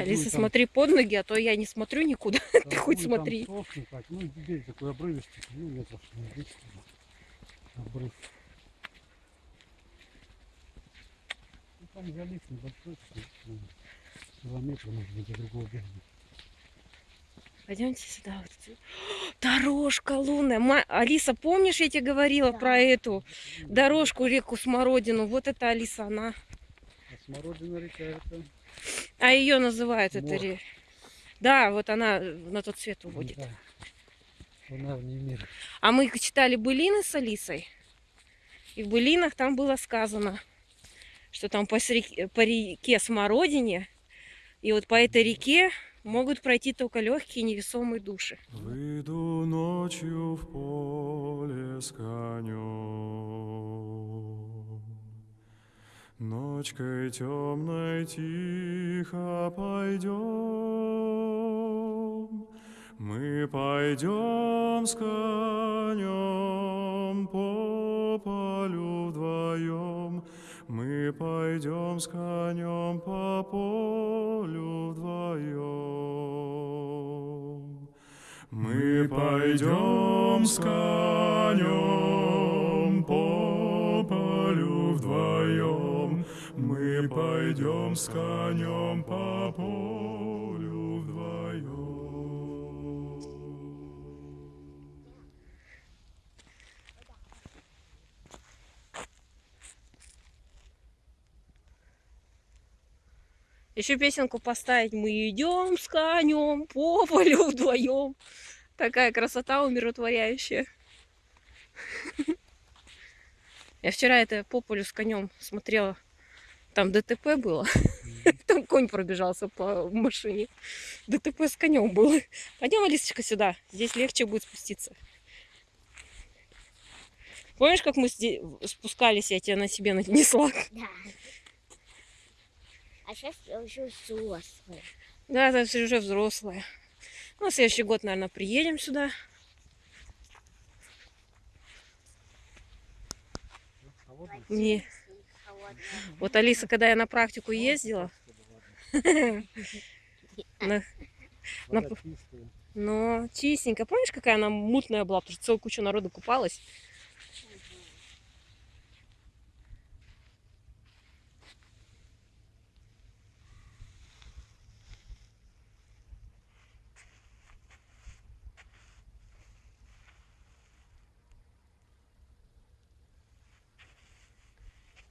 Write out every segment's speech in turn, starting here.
Алиса, там- смотри под ноги, а то я не смотрю никуда. там Ты хоть смотри. сохнет так. Ну, берег такой обрывистый, ну, метров не десять, обрыв. Ну, там залив небольшой, ну, километр, может быть, до другого берега. Пойдемте сюда. Вот. Дорожка лунная. Ма- Алиса, помнишь, я тебе говорила Да. про эту дорожку, реку Смородину? Вот это Алиса, она. А смородина река это... А ее называют это ре- Да, вот она э, на тот свет уводит. Да. Она вне мира. А мы читали былины с Алисой. И в былинах там было сказано, что там по, сре- по реке Смородине, и вот по этой реке могут пройти только легкие невесомые души. Выйду ночью в поле с конем. Ночкой темной тихо пойдем. Мы пойдем с конем по полю вдвоем. Мы пойдем с конем по полю вдвоем. Мы пойдем с конем Мы пойдем с конем по полю вдвоем. Еще песенку поставить. Мы идем с конем по полю вдвоем. Такая красота умиротворяющая. Я вчера это по полю с конем смотрела. Там ДТП было. Там конь пробежался по машине. ДТП с конем было. Пойдем, Алисочка, сюда. Здесь легче будет спуститься. Помнишь, как мы спускались, я тебя на себе нанесла? Да. А сейчас я уже взрослая. Да, всё уже взрослая. На следующий год, наверное, приедем сюда. А вот Мне... Вот Алиса, когда я на практику ездила, но чистенько. Помнишь, какая она мутная была? Потому что целую кучу народу купалась.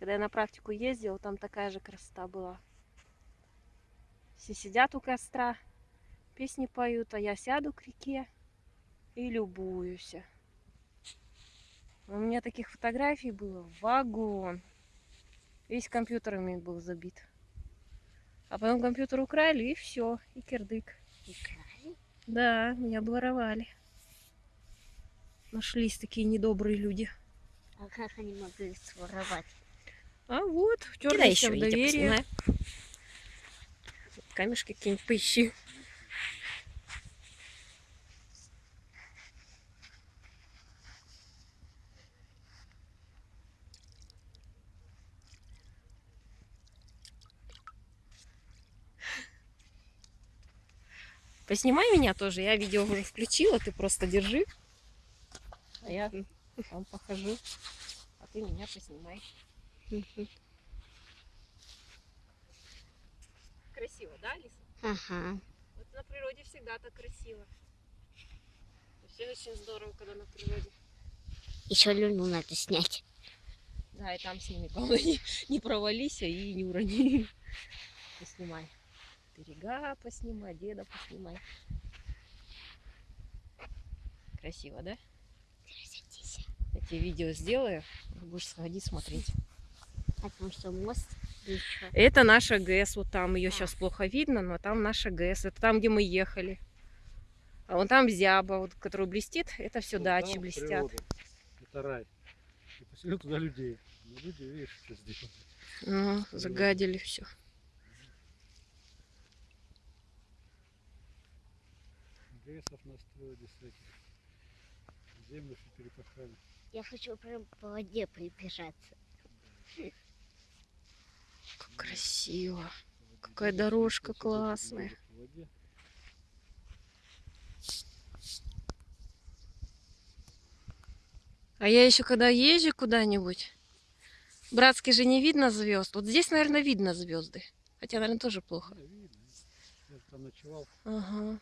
Когда я на практику ездила, там такая же красота была. Все сидят у костра, песни поют, а я сяду к реке и любуюсь. У меня таких фотографий было вагон. Весь компьютерами был забит. А потом компьютер украли, и все, и кирдык. Украли? Да, меня обворовали. Нашлись такие недобрые люди. А как они могли своровать? А вот, в доверие. Камешки какие-нибудь поищи. Поснимай меня тоже. Я видео уже включила, ты просто держи. А я там похожу. А ты меня поснимай. Красиво, да, Алиса? Ага. Вот на природе всегда так красиво. Все очень здорово, когда на природе. Еще люну надо снять. Да, и там сними. Главное, не, не провались и не урони. Поснимай. Берега поснимай, деда поснимай. Красиво, да? Садись. Я тебе видео сделаю, будешь сходить смотреть. Потому что мост еще. Это наша ГЭС, вот там ее сейчас плохо видно, но там наша ГЭС. Это там, где мы ехали. А вон там зяба, вот, которая блестит, это все Вот дачи там блестят. природа. Это рай. И поселил туда людей. Но люди, видишь, что сделали. Ну, загадили все. ГЭСов настроили с этих. Землю все перепахали. Я хочу прям по воде прибежаться. Как красиво. Как какая дорожка классная. А я еще когда езжу куда-нибудь, братский же не видно звезд. Вот здесь, наверное, видно звезды. Хотя, наверное, тоже плохо. Ага.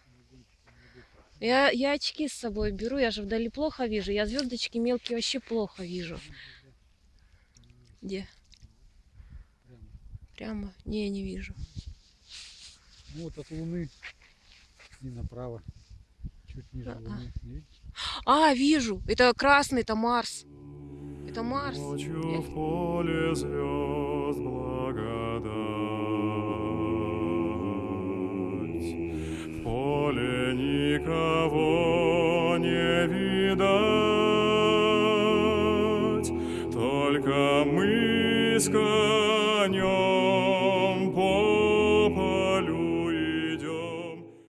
Я, я очки с собой беру, я же вдали плохо вижу. Я звездочки мелкие вообще плохо вижу. Где? Прямо. Не, не вижу. Ну вот от Луны и направо. Чуть ниже А-а. Луны. Не видишь? А, вижу. Это красный, это Марс. Это Марс. Ночью в поле звезд благодать. В поле никого не видать, только мы с конем